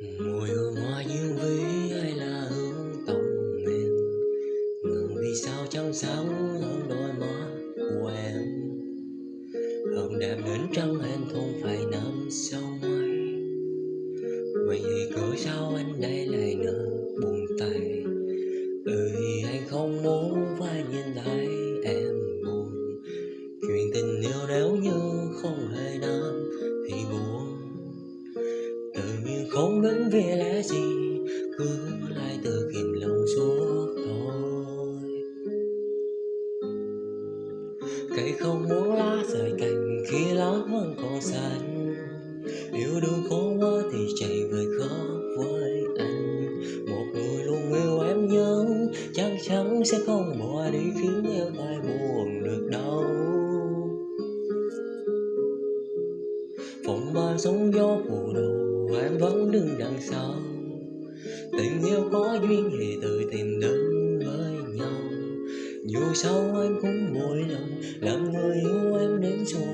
mùi hương hoa diêu vĩ hay là hương tổng miền ngừng vì sao trong sáng hơn đôi má của em? Hồng đẹp đến trăng em không phải nắm sau mây vậy thì cớ sao anh đây lại nở buồn tay bởi vì anh không muốn phải nhìn thấy em buồn. Chuyện tình yêu nếu như không hề nắm không vấn về lẽ gì, Cứ lại tự kìm lòng suốt thôi. Cây không muốn lá rời cành khi lá vẫn còn xanh, Yêu đương khó quá thì chạy về khóc với anh. Một người luôn yêu em nhớ Chắc chắn sẽ không bỏ đi khiến em phải buồn được đâu. Phòng ba sóng gió phù đầu em vẫn đứng đằng sau Tình yêu có duyên thì tự tìm đến với nhau Dù sao em cũng mỗi lòng, làm người yêu em đến rồi.